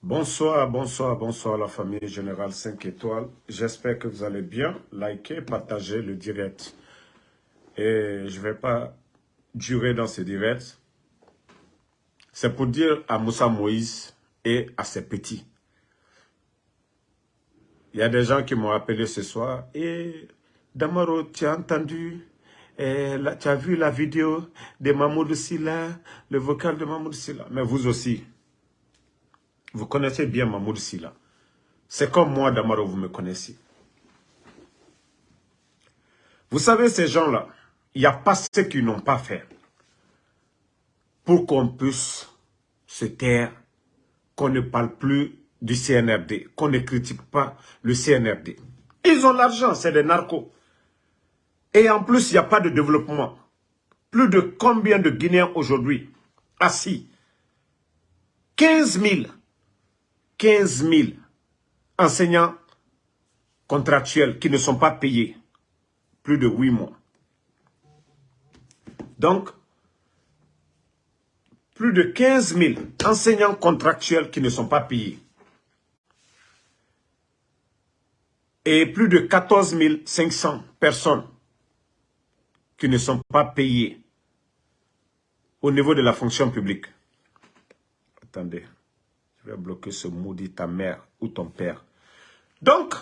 Bonsoir, bonsoir, bonsoir la famille Générale 5 étoiles. J'espère que vous allez bien. Likez, partagez le direct. Et je ne vais pas durer dans ce direct. C'est pour dire à Moussa Moïse et à ses petits. Il y a des gens qui m'ont appelé ce soir. Et Damaro, tu as entendu, et tu as vu la vidéo de Mahmoud Silla, le vocal de Mahmoud Silla? Mais vous aussi, vous connaissez bien Mahmoud Silla. C'est comme moi, Damaro, vous me connaissez. Vous savez, ces gens-là, il n'y a pas ce qu'ils n'ont pas fait pour qu'on puisse se taire, qu'on ne parle plus du CNRD, qu'on ne critique pas le CNRD. Ils ont l'argent, c'est des narcos. Et en plus, il n'y a pas de développement. Plus de combien de Guinéens aujourd'hui assis? 15 000 15 000 enseignants contractuels qui ne sont pas payés plus de 8 mois. Donc, plus de 15 000 enseignants contractuels qui ne sont pas payés. Et plus de 14 500 personnes qui ne sont pas payées au niveau de la fonction publique. Attendez bloquer ce maudit ta mère ou ton père. Donc,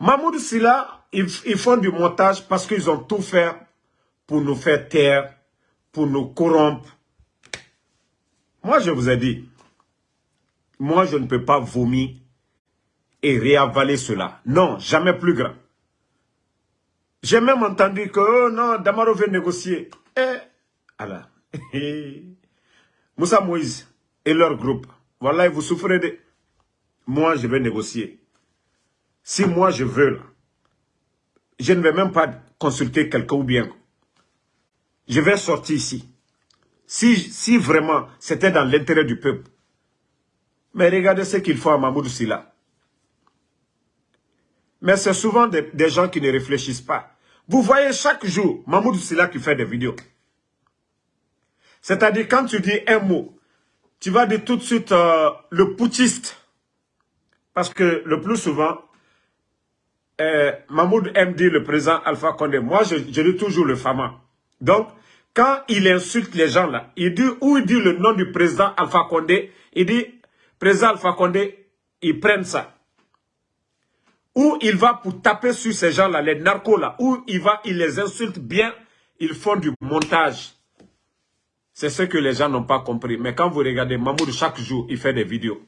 Mahmoud Silla, ils, font du montage parce qu'ils ont tout fait pour nous faire taire, pour nous corrompre. Moi, je vous ai dit, moi, je ne peux pas vomir et réavaler cela. Non, jamais plus grand. J'ai même entendu que, oh non, Damaro veut négocier. Eh, alors, Moussa Moïse et leur groupe, voilà, vous souffrez de... Moi, je vais négocier. Si moi, je veux, je ne vais même pas consulter quelqu'un ou bien. Je vais sortir ici. Si, si vraiment c'était dans l'intérêt du peuple. Mais regardez ce qu'il faut à Mahmoud Silla. Mais c'est souvent des, des, gens qui ne réfléchissent pas. Vous voyez chaque jour Mahmoud Silla qui fait des vidéos. C'est-à-dire quand tu dis un mot, tu vas dire tout de suite euh, le putschiste. Parce que le plus souvent, euh, Mahmoud dire le président Alpha Condé. Moi, je, je dis toujours le fama. Donc, quand il insulte les gens là, il dit, ou il dit le nom du président Alpha Condé, il dit, président Alpha Condé, ils prennent ça. Ou il va pour taper sur ces gens-là, les narcos là, ou il va, il les insulte bien, ils font du montage. C'est ce que les gens n'ont pas compris. Mais quand vous regardez Mahmoud, chaque jour, il fait des vidéos.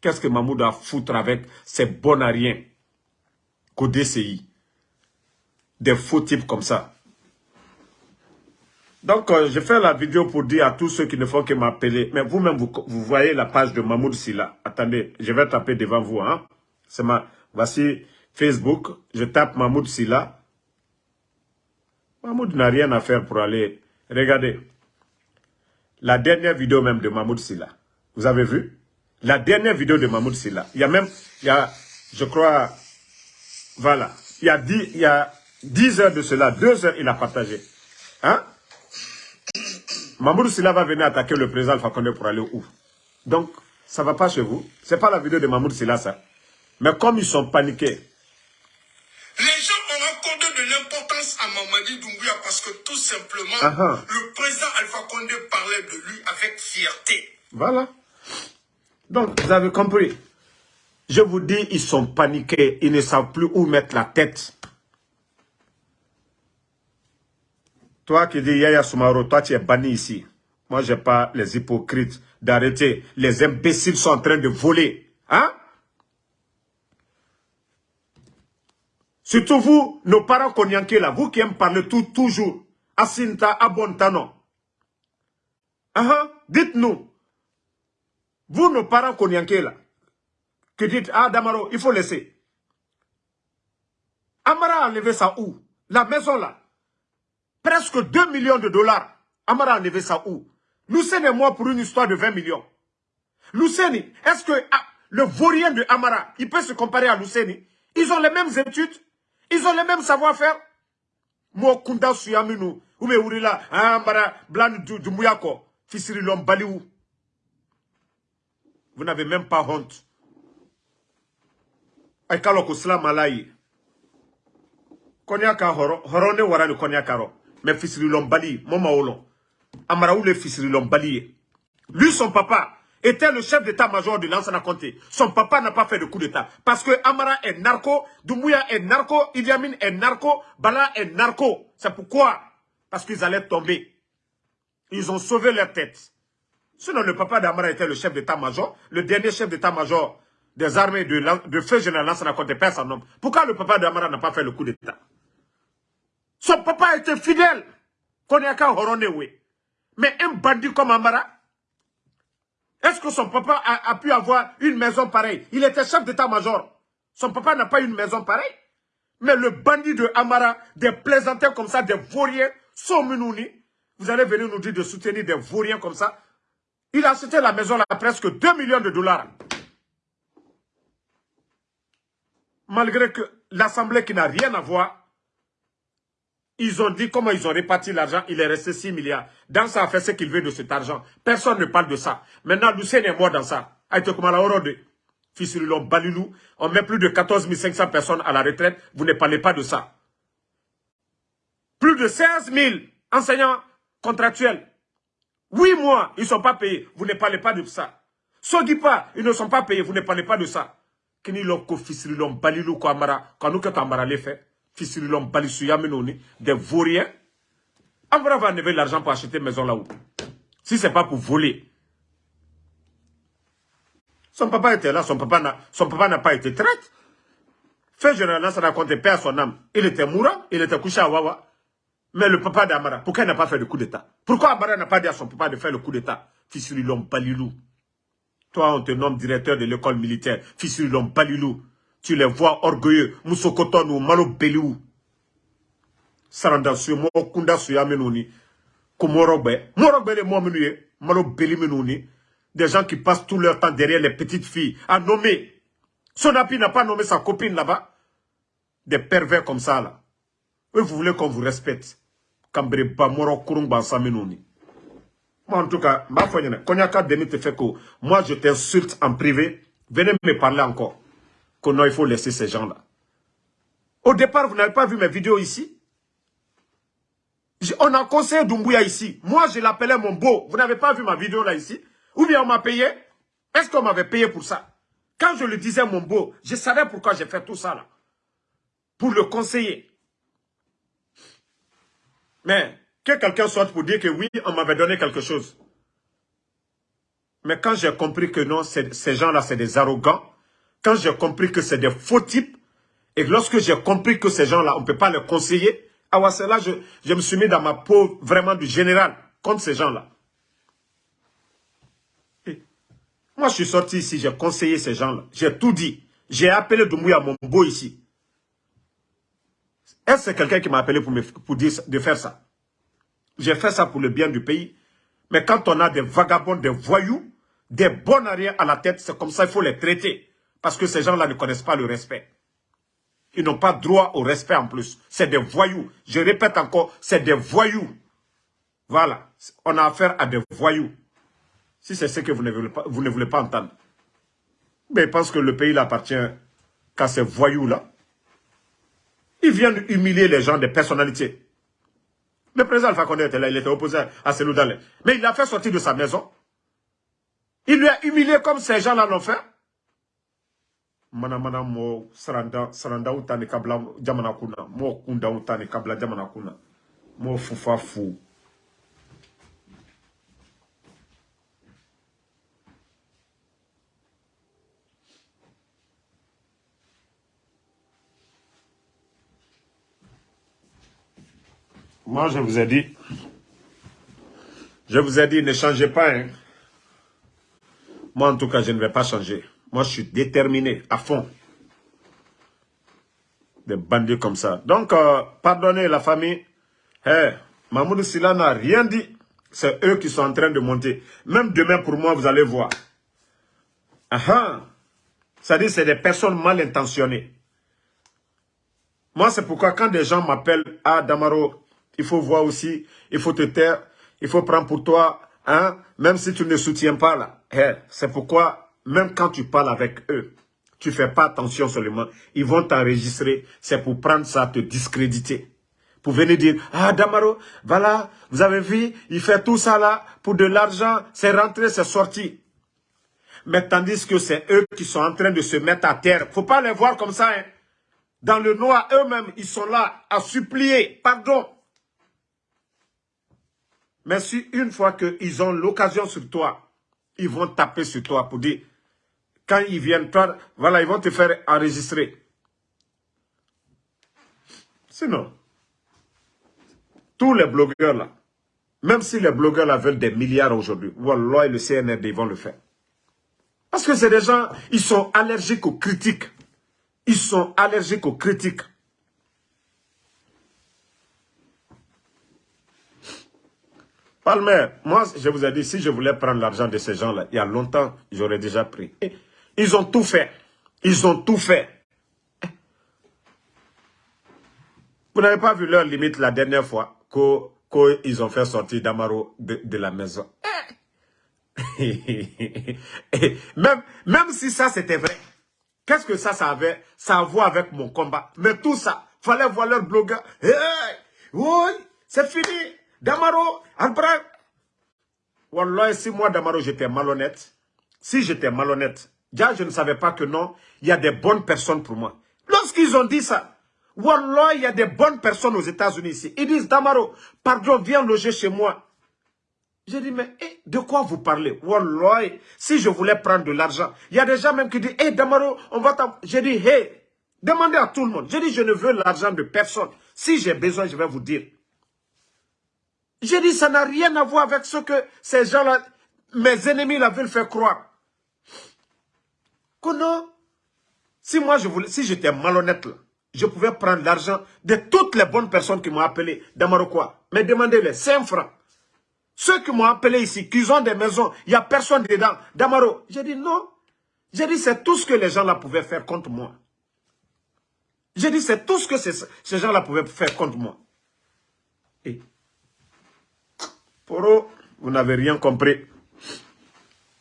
Qu'est-ce que Mahmoud a foutre avec ces bons à rien qu'au Des faux types comme ça. Donc, euh, je fais la vidéo pour dire à tous ceux qui ne font que m'appeler. Mais vous-même, vous, voyez la page de Mahmoud Silla. Attendez, je vais taper devant vous. Hein? C'est ma... Voici Facebook. Je tape Mahmoud Silla. Mahmoud n'a rien à faire pour aller... Regardez. La dernière vidéo même de Mahmoud Silla. Vous avez vu? La dernière vidéo de Mahmoud Silla. Il y a même, il y a, je crois, voilà. Il y a 10, il y a 10 heures de cela, 2 heures, il a partagé. Hein? Mahmoud Silla va venir attaquer le président Fakonde pour aller où? Donc, ça va pas chez vous. Ce n'est pas la vidéo de Mahmoud Silla, ça. Mais comme ils sont paniqués, Doumbouya parce que tout simplement, uh -huh. le président Alpha Condé parlait de lui avec fierté. Voilà. Donc, vous avez compris. Je vous dis, ils sont paniqués. Ils ne savent plus où mettre la tête. Toi qui dis Yaya Soumaro, toi tu es banni ici. Moi, je n'ai pas les hypocrites d'arrêter. Les imbéciles sont en train de voler. Hein? Surtout vous, nos parents konyanké là, vous qui aimez parler tout, toujours. Asinta, Abontano. Uh dites-nous. Vous, nos parents konyanké là, que dites, ah Damaro, il faut laisser. Amara a enlevé ça où? La maison là. Presque 2 millions de dollars. Amara a enlevé ça où? Luceni et moi pour une histoire de 20 millions. Luceni, est-ce que ah, le vaurien de Amara, il peut se comparer à Luceni Ils ont les mêmes études? Ils ont le même savoir-faire. Moi, Kunda Suyaminu, ou me Urila, Ambara, Blan du Mouyako, Fisiri Lombaliou. Vous n'avez même pas honte. Aikalo kusla malayi. Konyaka horo, horone warani konyakaro. Mais fisiri lombali, moma olon. Amara ou le fisiri lombali. Lui, son papa, était le chef d'état-major de Lansana Conté. Son papa n'a pas fait de coup d'état. Parce que Amara est narco, Doumbouya est narco, Idi Amin est narco, Bala est narco. C'est pourquoi? Parce qu'ils allaient tomber. Ils ont sauvé leur tête. Sinon, le papa d'Amara était le chef d'état-major, le dernier chef d'état-major des armées de, feu général Lansana Conté, perd son. Pourquoi le papa d'Amara n'a pas fait le coup d'état? Son papa était fidèle. Mais un bandit comme Amara, est-ce que son papa a, pu avoir une maison pareille? Il était chef d'état-major. Son papa n'a pas une maison pareille? Mais le bandit de Amara, des plaisantins comme ça, des vauriens, sont Mounouni, vous allez venir nous dire de soutenir des vauriens comme ça. Il a acheté la maison à presque 2 millions de dollars. Malgré que l'Assemblée qui n'a rien à voir, ils ont dit comment ils ont réparti l'argent, il est resté 6 milliards. Dans ça, a fait ce qu'il veut de cet argent. Personne ne parle de ça. Maintenant, Lucien est mort dans ça. On met plus de 14 500 personnes à la retraite. Vous ne parlez pas de ça. Plus de 16 000 enseignants contractuels. Oui mois, ils ne sont pas payés. Vous ne parlez pas de ça. pas, ils ne sont pas payés. Vous ne parlez pas de ça. Kini loko fisrilon balilu ko amara. Fait fisirilom balisuya des vauriens. Amara va enlever l'argent pour acheter maison là-haut. Si c'est pas pour voler. Son papa était là, son papa n'a pas été traite. Fait généralement, ça raconte père son âme. Il était mourant, il était couché à Wawa. Mais le papa d'Amara, pourquoi il n'a pas fait le coup d'état? Pourquoi Amara n'a pas dit à son papa de faire le coup d'état? Fisirilom Balilou. Toi, on te nomme directeur de l'école militaire. Fisirilom Balilou. Tu les vois orgueilleux. Moussokoton ou? Malo Beliou. Saranda suye, mo kunda suya menoni. Ko morogbe. De mo menuye. Malo. Des gens qui passent tout leur temps derrière les petites filles. À nommer. Sonapi n'a pas nommé sa copine là-bas. Des pervers comme ça là. Et vous voulez qu'on vous respecte. Kambre ba moro kurung bansa menoni. Moi, en tout cas, ma foi, Konyaka Demi te fait que moi, je t'insulte en privé. Venez me parler encore non, il faut laisser ces gens-là. Au départ, vous n'avez pas vu mes vidéos ici On a conseillé Dumbuya ici. Moi, je l'appelais mon beau. Vous n'avez pas vu ma vidéo là ici Ou bien on m'a payé Est-ce qu'on m'avait payé pour ça? Quand je le disais mon beau, je savais pourquoi j'ai fait tout ça là. Pour le conseiller. Mais que quelqu'un soit pour dire que oui, on m'avait donné quelque chose. Mais quand j'ai compris que non, ces gens-là, c'est des arrogants, quand j'ai compris que c'est des faux types, et lorsque j'ai compris que ces gens-là, on ne peut pas les conseiller, à là, je, je me suis mis dans ma peau vraiment du général contre ces gens-là. Moi, je suis sorti ici, j'ai conseillé ces gens-là. J'ai tout dit. J'ai appelé Doumbouya beau ici. Est-ce que c'est quelqu'un qui m'a appelé pour, me, pour dire de faire ça? J'ai fait ça pour le bien du pays. Mais quand on a des vagabonds, des voyous, des bons arrières à la tête, c'est comme ça, il faut les traiter. Parce que ces gens-là ne connaissent pas le respect. Ils n'ont pas droit au respect en plus. C'est des voyous. Je répète encore, c'est des voyous. Voilà. On a affaire à des voyous. Si c'est ce que vous ne voulez pas, entendre. Mais parce que le pays appartient qu'à ces voyous-là. Ils viennent humilier les gens, des personnalités. Le président Alpha Condé était là, il était opposé à Selou Mais il l'a fait sortir de sa maison. Il lui a humilié comme ces gens-là l'ont fait mana mana mo saranda saranda utani kabla jamana kuna mo kunda utani kabla jamana kuna mo fufa fu Moi, je vous ai dit, je vous ai dit, ne changez pas. Hein. Moi, en tout cas, je ne vais pas changer. Moi, je suis déterminé à fond. Des bandits comme ça. Donc, euh, pardonnez la famille. Hey, Mahmoud Silla n'a rien dit. C'est eux qui sont en train de monter. Même demain, pour moi, vous allez voir. Ah Ça dit, c'est des personnes mal intentionnées. Moi, c'est pourquoi quand des gens m'appellent, ah, Damaro, il faut voir aussi, il faut te taire, il faut prendre pour toi, hein, même si tu ne soutiens pas là. c'est pourquoi même quand tu parles avec eux, tu fais pas attention seulement, ils vont t'enregistrer, c'est pour prendre ça, te discréditer. Pour venir dire, ah Damaro, voilà, vous avez vu, il fait tout ça là, pour de l'argent, c'est rentré, c'est sorti. Mais tandis que c'est eux qui sont en train de se mettre à terre. faut pas les voir comme ça. Hein. Dans le noir, eux-mêmes, ils sont là à supplier pardon. Mais si une fois qu'ils ont l'occasion sur toi, ils vont taper sur toi pour dire, quand ils viennent, toi, voilà, ils vont te faire enregistrer. Sinon, tous les blogueurs là, même si les blogueurs là veulent des milliards aujourd'hui, Wallah et le CNRD ils vont le faire. Parce que c'est des gens, ils sont allergiques aux critiques. Ils sont allergiques aux critiques. Palmer, moi, je vous ai dit, si je voulais prendre l'argent de ces gens-là, il y a longtemps, j'aurais déjà pris. Ils ont tout fait. Ils ont tout fait. Vous n'avez pas vu leur limite la dernière fois qu'ils ont fait sortir Damaro de, la maison. même, même si ça c'était vrai, qu'est-ce que ça, ça avait Ça a à voir avec mon combat? Mais tout ça, fallait voir leur blogueur. oui, c'est fini. Damaro, Albrecht. Wallah, si moi, Damaro, j'étais malhonnête, si j'étais malhonnête, déjà, je ne savais pas que non, il y a des bonnes personnes pour moi. Lorsqu'ils ont dit ça, Wallah, il y a des bonnes personnes aux États-Unis ici. Ils disent, Damaro, pardon, viens loger chez moi. J'ai dit, mais eh, de quoi vous parlez? Wallah, si je voulais prendre de l'argent, il y a des gens même qui disent, hé, Damaro, on va t'en... J'ai dit, hé, demandez à tout le monde. J'ai dit, je ne veux l'argent de personne. Si j'ai besoin, je vais vous dire. J'ai dit, ça n'a rien à voir avec ce que ces gens-là, mes ennemis la veulent faire croire. Non, si moi je voulais, si j'étais malhonnête là, je pouvais prendre l'argent de toutes les bonnes personnes qui m'ont appelé d'Amaroquois. Mais demandez-les, 5 francs. Ceux qui m'ont appelé ici, qui ont des maisons, il n'y a personne dedans. Damaro, j'ai dit non. J'ai dit c'est tout ce que les gens là pouvaient faire contre moi. J'ai dit c'est tout ce que ces, ces gens là pouvaient faire contre moi. Et pour vous n'avez rien compris.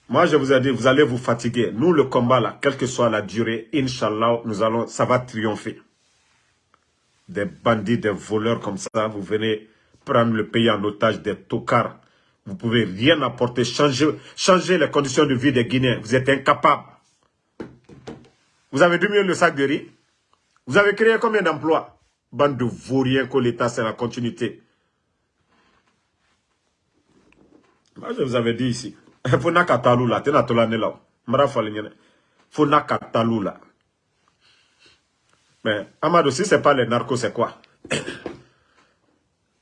Moi, je vous ai dit, vous allez vous fatiguer. Nous, le combat, là, quelle que soit la durée, Inch'Allah, nous allons, ça va triompher. Des bandits, des voleurs comme ça, vous venez prendre le pays en otage, des tocards. Vous pouvez rien apporter, changer, les conditions de vie des Guinéens. Vous êtes incapables. Vous avez diminué le sac de riz. Vous avez créé combien d'emplois? Bande de vauriens que l'État, c'est la continuité. Moi, je vous avais dit ici. Fona katalula, tena tolane là. Mara falignene. Fona katalula. Mais, Amadou, si ce n'est pas les narcos, c'est quoi?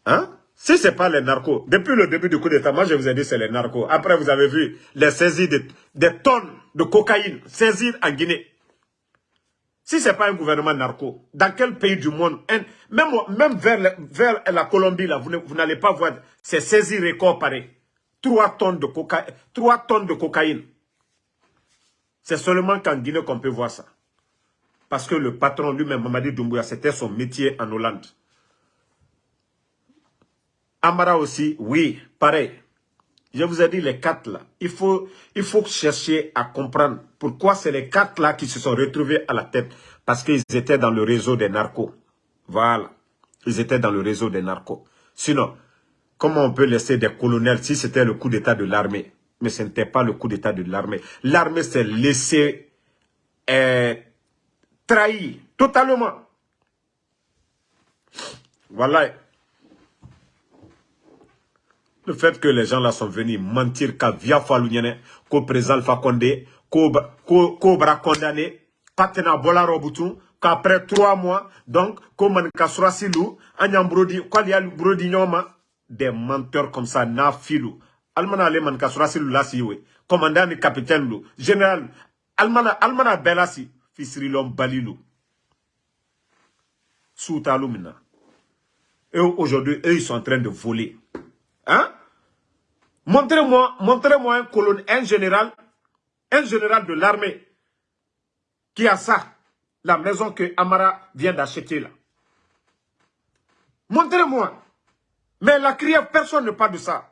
Hein? Si ce n'est pas les narcos, depuis le début du coup d'État, moi je vous ai dit c'est les narcos. Après, vous avez vu les saisies de, des tonnes de cocaïne saisies en Guinée. Si ce n'est pas un gouvernement narco, dans quel pays du monde, même, même vers, la, vers la Colombie, là, vous, vous n'allez pas voir ces saisies records pareils. 3 tonnes de, coca... 3 tonnes de cocaïne. C'est seulement qu'en Guinée qu'on peut voir ça. Parce que le patron lui-même, Mamadi Doumbouya, c'était son métier en Hollande. Amara aussi, oui, pareil. Je vous ai dit les quatre là. Il faut, il faut chercher à comprendre pourquoi c'est les quatre là qui se sont retrouvés à la tête. Parce qu'ils étaient dans le réseau des narcos. Voilà. Ils étaient dans le réseau des narcos. Sinon, Comment on peut laisser des colonels si c'était le coup d'état de l'armée Mais ce n'était pas le coup d'état de l'armée. L'armée s'est laissée euh, trahir totalement. Voilà. Le fait que les gens là sont venus mentir qu'à Via Falounyane, qu'au président Alpha Condé, qu'au condamné, qu'à Bolaro Boutou, qu'après trois mois, donc, comme Kasura Silou, Anyam Brodi, a Brodi Nyoma, des menteurs comme ça, na filou. Almana kasurasilu lasi we. Commandant ni capitaine. Général, almana, almana. Soutalou mina. Et aujourd'hui, eux, ils sont en train de voler. Hein? Montrez-moi, montrez-moi un colonel, un général, un général de l'armée qui a ça, la maison que Amara vient d'acheter là. Montrez-moi. Mais la crière, personne ne parle de ça.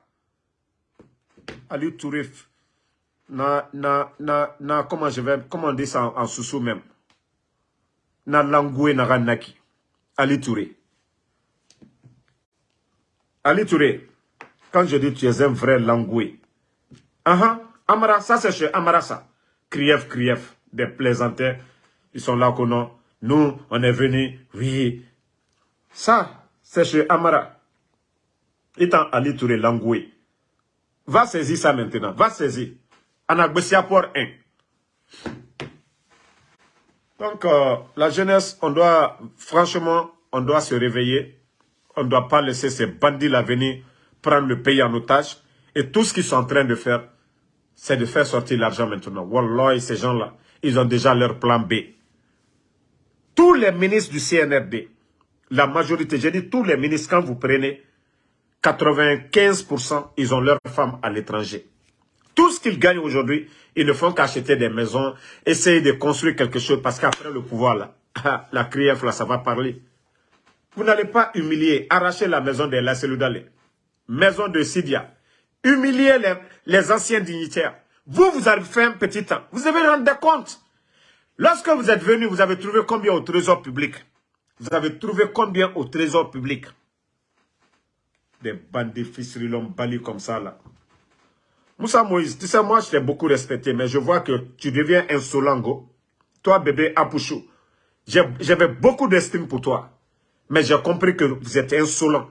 Ali Tourif, na, na, na, na, comment je vais, dit ça en, sous-sous même? Na langoué na naki. Ali Touré. Ali Touré, quand je dis tu es un vrai langoué, -huh, Amara, ça c'est chez Amara ça. Krief, Krief, des plaisantins, ils sont là qu'on Nous, on est venus, oui. Ça, c'est chez Amara. Étant Ali Touré langoué. Va saisir ça maintenant, va saisir. Anagbessia pour 1. Donc, euh, la jeunesse, on doit, franchement, on doit se réveiller. On ne doit pas laisser ces bandits-là venir prendre le pays en otage. Et tout ce qu'ils sont en train de faire, c'est de faire sortir l'argent maintenant. Wallah, ces gens-là, ils ont déjà leur plan B. Tous les ministres du CNRD, la majorité, j'ai dit tous les ministres, quand vous prenez, 95%, ils ont leurs femmes à l'étranger. Tout ce qu'ils gagnent aujourd'hui, ils ne font qu'acheter des maisons, essayer de construire quelque chose, parce qu'après le pouvoir, là, la CRIEF, ça va parler. Vous n'allez pas humilier, arracher la maison de la Seloudale, maison de Sidia, humilier les, les, anciens dignitaires. Vous, vous avez fait un petit temps. Vous avez rendu compte. Lorsque vous êtes venu, vous avez trouvé combien au trésor public? Vous avez trouvé combien au trésor public? Des bandits l'ont bali comme ça, là. Moussa Moïse, tu sais, moi, je t'ai beaucoup respecté, mais je vois que tu deviens insolent, Toi, bébé Apouchou, j'avais beaucoup d'estime pour toi. Mais j'ai compris que vous êtes insolent.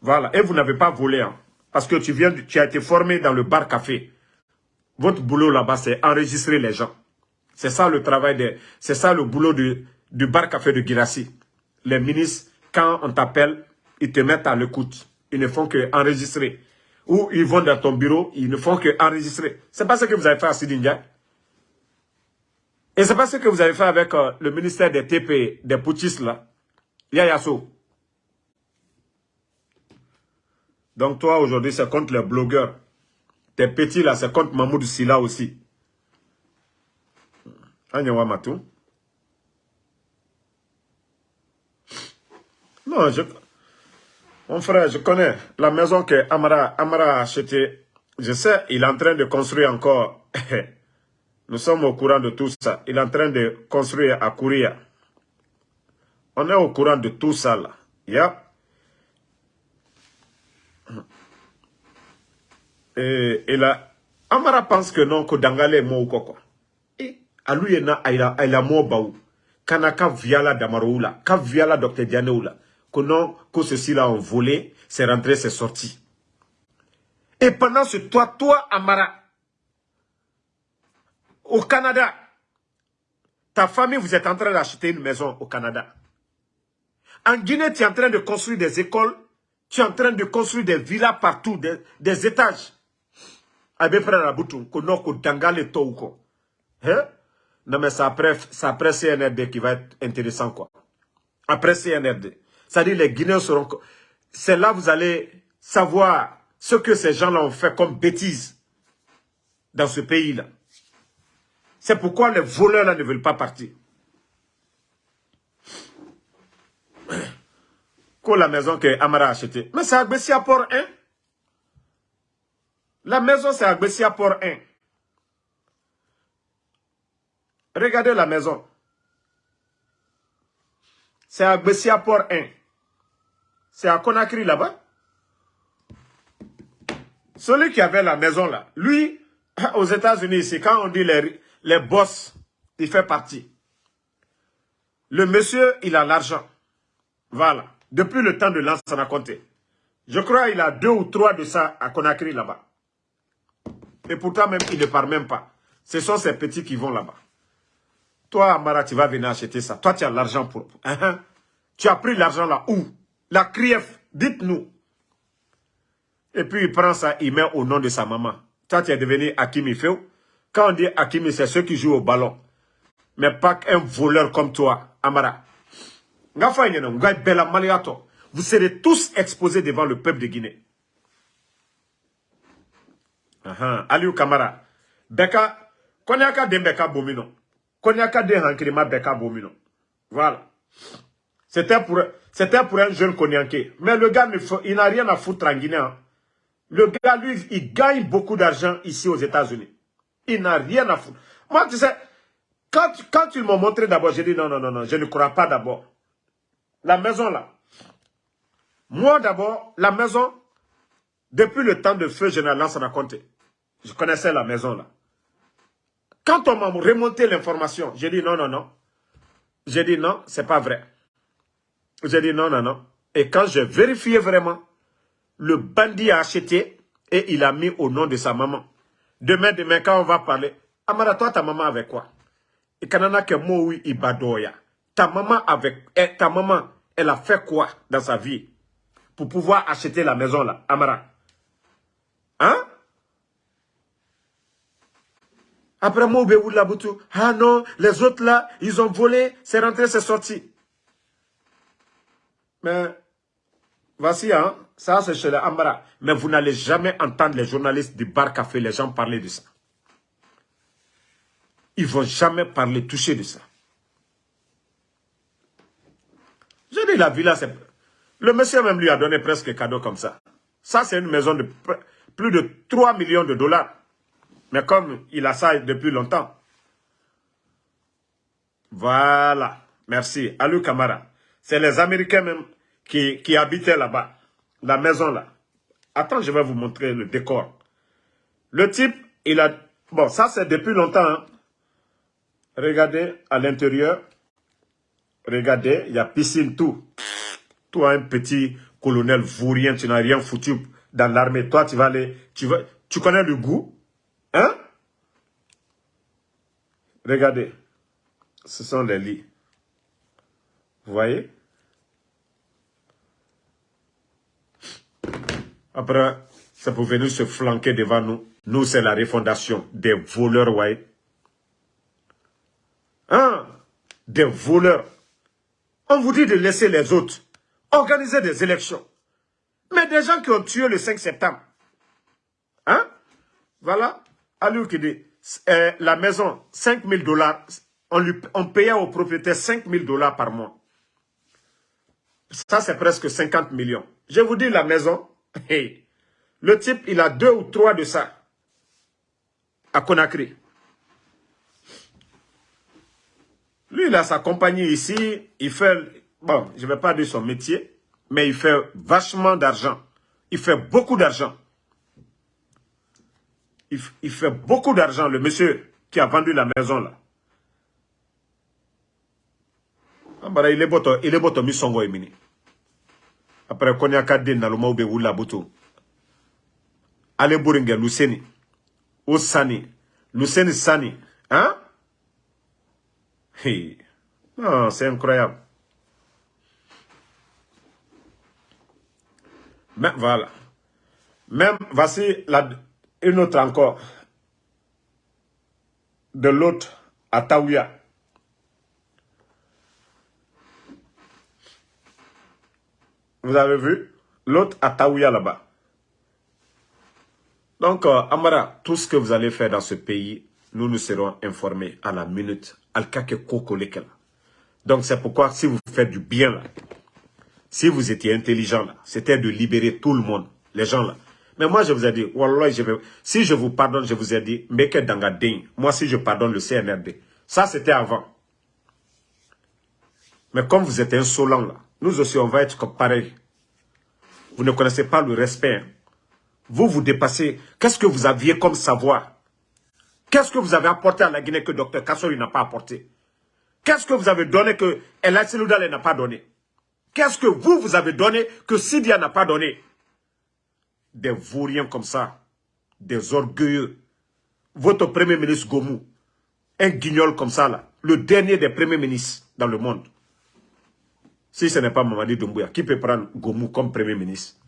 Voilà. Et vous n'avez pas volé. Hein, parce que tu, viens, tu as été formé dans le bar café. Votre boulot là-bas, c'est enregistrer les gens. C'est ça le travail, de, c'est ça le boulot du, du bar café de Girassi. Les ministres, quand on t'appelle, ils te mettent à l'écoute. Ils ne font que enregistrer ou ils vont dans ton bureau, ils ne font que enregistrer. C'est pas ce que vous avez fait à Sidindia. Et c'est pas ce que vous avez fait avec euh, le ministère des TP, des poutistes là. Yayaso. Donc toi, aujourd'hui, c'est contre les blogueurs. Tes petits là, c'est contre Mahmoud Silla aussi. Anyawa Matou. Non, je... Mon frère, je connais la maison que Amara, Amara a achetée. Je sais, il est en train de construire encore. Nous sommes au courant de tout ça. Il est en train de construire à Kouria. On est au courant de tout ça là. Yeah. Et, là, Amara pense que non, que Dangale est mort ou quoi. Et à lui, il a mort baou. Kana ka viala damaroula, ka viala docteur Dianeoula que non, que ceci-là ont volé, c'est rentré, c'est sorti. Et pendant ce toi, toi, Amara, au Canada, ta famille, vous êtes en train d'acheter une maison au Canada. En Guinée, tu es en train de construire des écoles, tu es en train de construire des villas partout, des, étages. Abe frère Aboutou, que Dangale Touko. Hein? Non, mais c'est après, après CNRD qui va être intéressant, quoi. Après CNRD. C'est-à-dire les Guinéens seront... C'est là que vous allez savoir ce que ces gens-là ont fait comme bêtises dans ce pays-là. C'est pourquoi les voleurs-là ne veulent pas partir. Quoi la maison que Amara a achetée? Mais c'est à Port 1. La maison, c'est à Port 1. Regardez la maison. C'est à Port 1. C'est à Conakry là-bas. Celui qui avait la maison là, lui, aux États-Unis, c'est quand on dit les, les boss, il fait partie. Le monsieur, il a l'argent. Voilà. Depuis le temps de a compté. Je crois qu'il a deux ou trois de ça à Conakry là-bas. Et pourtant, même, il ne part même pas. Ce sont ces petits qui vont là-bas. Toi, Amara, tu vas venir acheter ça. Toi, tu as l'argent pour... Hein, hein. Tu as pris l'argent là où? La CRIEF, dites-nous. Et puis il prend ça, il met au nom de sa maman. Toi, tu es devenu Hakimi Feu. Quand on dit Hakimi, c'est ceux qui jouent au ballon. Mais pas un voleur comme toi, Amara. Vous serez tous exposés devant le peuple de Guinée. Uh Aliou Kamara. Beka, konyaka de Beka Bomino. Konyaka de Hankrima Beka Bomino. Voilà. C'était pour, pour un jeune Konyanké. Mais le gars, il n'a rien à foutre en Guinée. Hein. Le gars, lui, il gagne beaucoup d'argent ici aux États-Unis. Il n'a rien à foutre. Moi, tu sais, quand, quand ils m'ont montré d'abord, j'ai dit non, non, non, non, je ne crois pas d'abord. La maison là. Moi d'abord, la maison, depuis le temps de feu général Lansana Conté, je connaissais la maison là. Quand on m'a remonté l'information, j'ai dit non, non, non. J'ai dit non, c'est pas vrai. J'ai dit non, non, non. Et quand j'ai vérifié vraiment, le bandit a acheté et il a mis au nom de sa maman. Demain, demain, quand on va parler, Amara, toi, ta maman avec quoi? Et kanana ke moi, ibadoya. Ta maman avec, eh, ta maman, elle a fait quoi dans sa vie pour pouvoir acheter la maison là, Amara Hein? Après moi, Laboutou, ah non, les autres là, ils ont volé, c'est rentré, c'est sorti. Mais, voici, hein, ça c'est chez les Amara. Mais vous n'allez jamais entendre les journalistes du bar café, les gens parler de ça. Ils ne vont jamais parler, toucher de ça. Je dis la villa, c'est... Le monsieur même lui a donné presque cadeau comme ça. Ça, c'est une maison de plus de 3 millions de dollars. Mais comme il a ça depuis longtemps. Voilà. Merci. Alou Kamara. C'est les Américains même qui, qui habitaient là-bas. La maison là. Attends, je vais vous montrer le décor. Le type, il a... Bon, ça c'est depuis longtemps. Hein. Regardez à l'intérieur. Regardez, il y a piscine, tout. Toi, un petit colonel vaurien, tu n'as rien foutu dans l'armée. Toi, tu vas aller... Tu, vas, tu connais le goût Hein? Regardez. Ce sont les lits. Vous voyez? Après, ça peut venir se flanquer devant nous. Nous, c'est la refondation des voleurs, ouais. Hein? Des voleurs. On vous dit de laisser les autres organiser des élections. Mais des gens qui ont tué le 5 septembre. Hein? Voilà. Alou qui dit, euh, la maison, 5 000 dollars, on, on payait au propriétaire 5 000 dollars par mois. Ça, c'est presque 50 millions. Je vous dis, la maison, le type, il a deux ou trois de ça à Conakry. Lui, il a sa compagnie ici, il fait, bon, je ne vais pas dire son métier, mais il fait vachement d'argent. Il fait beaucoup d'argent. Il, fait beaucoup d'argent, le monsieur qui a vendu la maison là. Il est beau, il est beau, mi songo emini. Après, qu'on y a kadé na buto. Ale Luceni. O Sani? Luceni Sani. Hein? Non, c'est incroyable. Mais voilà. Même, voici une autre encore. De l'autre à. Vous avez vu? L'autre à Taouya là-bas. Donc, euh, Amara, tout ce que vous allez faire dans ce pays, nous nous serons informés à la minute. Donc, c'est pourquoi si vous faites du bien là, si vous étiez intelligent là, c'était de libérer tout le monde, les gens là. Mais moi, je vous ai dit, Wallah, si je vous pardonne, je vous ai dit, Meke Dangadin, moi, si je pardonne le CNRD, ça, c'était avant. Mais comme vous êtes insolent là, nous aussi, on va être comme pareil. Vous ne connaissez pas le respect. Hein. Vous, vous dépassez. Qu'est-ce que vous aviez comme savoir? Qu'est-ce que vous avez apporté à la Guinée que Dr Kassori n'a pas apporté? Qu'est-ce que vous avez donné que El n'a pas donné? Qu'est-ce que vous, vous avez donné que Sidia n'a pas donné? Des vauriens comme ça, des orgueilleux. Votre premier ministre Gomou, un guignol comme ça là, le dernier des premiers ministres dans le monde. Si ce n'est pas Mamadi Doumbouya, qui peut prendre Gomou comme premier ministre?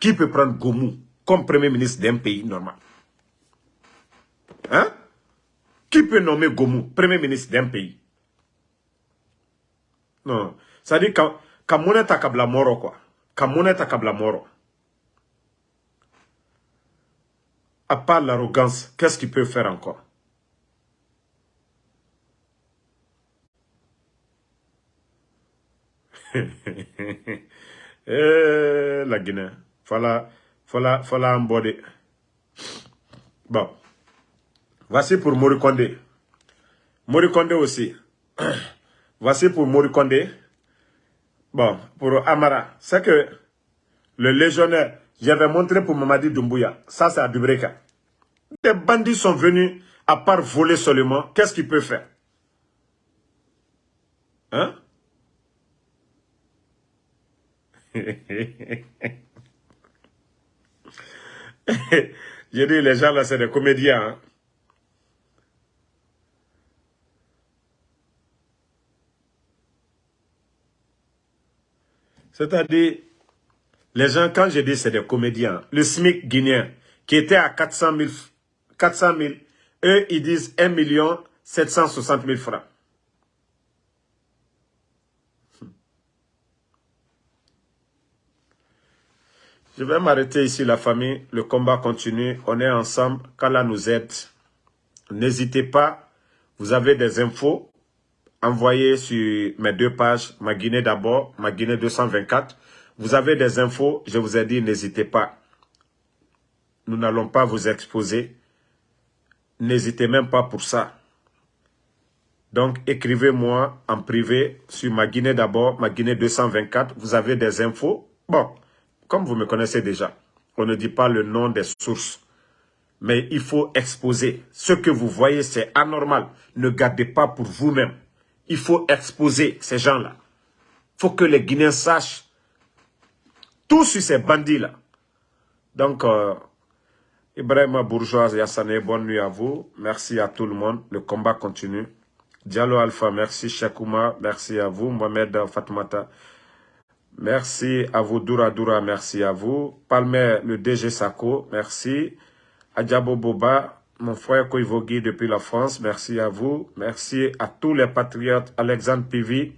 Qui peut prendre Gomou comme premier ministre d'un pays normal? Hein? Qui peut nommer Gomou premier ministre d'un pays? Non, ça dit quand ka munɛ ta kabla moro quoi. Ka munɛ ta kabla moro à part l'arrogance qu'est-ce qu'il peut faire encore? eh, la Guinée voilà Faut la, faut la Bon. Voici pour Morikonde. Morikonde aussi. Voici pour Morikonde. Bon, pour Amara. C'est que le légionnaire, j'avais montré pour Mamadi Doumbouya. Ça, c'est à Dubreka. Les bandits sont venus, à part voler seulement, qu'est-ce qu'ils peuvent faire? Hein? J'ai dit, les gens là, c'est des comédiens. Hein? C'est-à-dire, les gens, quand je dis c'est des comédiens, le SMIC guinéen, qui était à 400 000, 400 000 eux, ils disent 1 million 760 000 francs. Je vais m'arrêter ici, la famille. Le combat continue. On est ensemble. Qu'Allah nous aide. N'hésitez pas. Vous avez des infos. Envoyez sur mes deux pages. Ma Guinée d'abord. Ma Guinée 224. Vous avez des infos. Je vous ai dit, n'hésitez pas. Nous n'allons pas vous exposer. N'hésitez même pas pour ça. Donc, écrivez-moi en privé sur ma Guinée d'abord, ma Guinée 224. Vous avez des infos? Bon, comme vous me connaissez déjà, on ne dit pas le nom des sources. Mais il faut exposer. Ce que vous voyez, c'est anormal. Ne gardez pas pour vous-même. Il faut exposer ces gens-là. Il faut que les Guinéens sachent tout sur ces bandits-là. Donc, euh, Ibrahim Bourgeois Yassane, bonne nuit à vous. Merci à tout le monde. Le combat continue. Diallo Alpha, merci. Shekouma, merci à vous. Mohamed Fatmata, Merci à vous, Doura Doura, merci à vous. Palmer, le DG Sako, merci. Adjabo Boba, mon frère Koivogui depuis la France, merci à vous. Merci à tous les patriotes. Alexandre Pivi,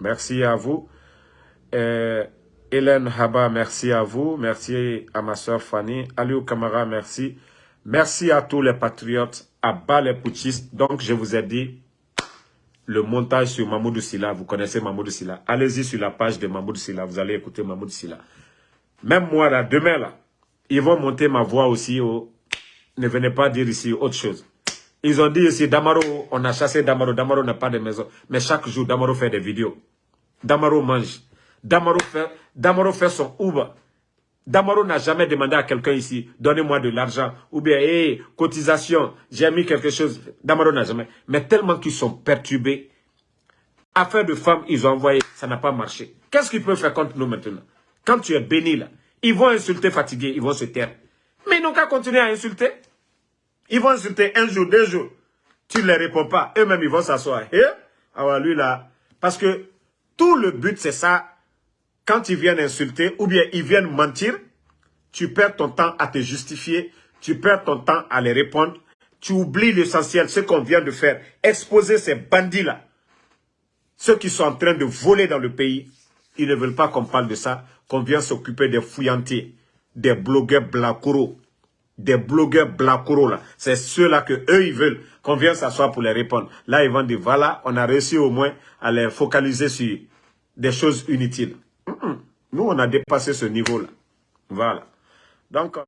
merci à vous. Euh, Hélène Haba, merci à vous. Merci à ma soeur Fanny. Aliou Kamara, merci. Merci à tous les patriotes, à bas les putschistes. Donc, je vous ai dit, le montage sur Mamoudou Silla. Vous connaissez Mamoudou Silla. Allez-y sur la page de Mamoudou Silla. Vous allez écouter Mamoudou Silla. Même moi, là, demain, là, ils vont monter ma voix aussi. Au... Ne venez pas dire ici autre chose. Ils ont dit ici, Damaro, on a chassé Damaro. Damaro n'a pas de maison. Mais chaque jour, Damaro fait des vidéos. Damaro mange. Damaro fait, Damaro fait son Uber. Damaro n'a jamais demandé à quelqu'un ici, donnez-moi de l'argent, ou bien, hé, cotisation, j'ai mis quelque chose. Damaro n'a jamais. Mais tellement qu'ils sont perturbés, affaire de femmes, ils ont envoyé, ça n'a pas marché. Qu'est-ce qu'ils peuvent faire contre nous maintenant? Quand tu es béni là, ils vont insulter fatigués, ils vont se taire. Mais ils n'ont qu'à continuer à insulter. Ils vont insulter un jour, deux jours. Tu ne les réponds pas, eux-mêmes ils vont s'asseoir. Et, alors lui là, parce que tout le but c'est ça, quand ils viennent insulter ou bien ils viennent mentir, tu perds ton temps à te justifier, tu perds ton temps à les répondre, tu oublies l'essentiel, ce qu'on vient de faire, exposer ces bandits-là, ceux qui sont en train de voler dans le pays, ils ne veulent pas qu'on parle de ça, qu'on vienne s'occuper des fouillantiers, des blogueurs blacoro, des blogueurs blacoro là. C'est ceux-là que eux ils veulent qu'on vienne s'asseoir pour les répondre. Là, ils vont dire, voilà, on a réussi au moins à les focaliser sur des choses inutiles. Nous, on a dépassé ce niveau-là. Voilà. Donc,